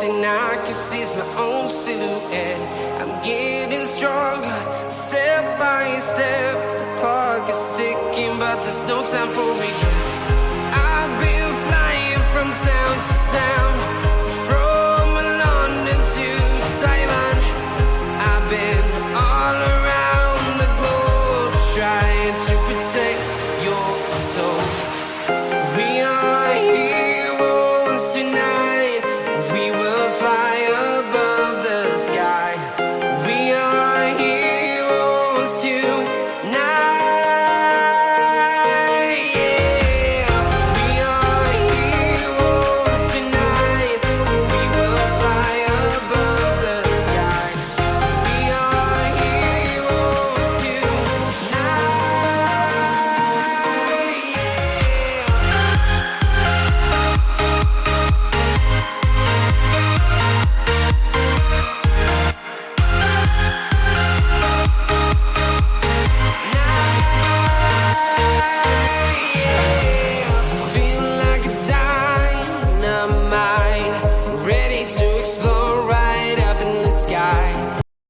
thing I can see is my own silhouette. I'm getting stronger, step by step. The clock is ticking, but there's no time for regrets. I've been flying from town to town.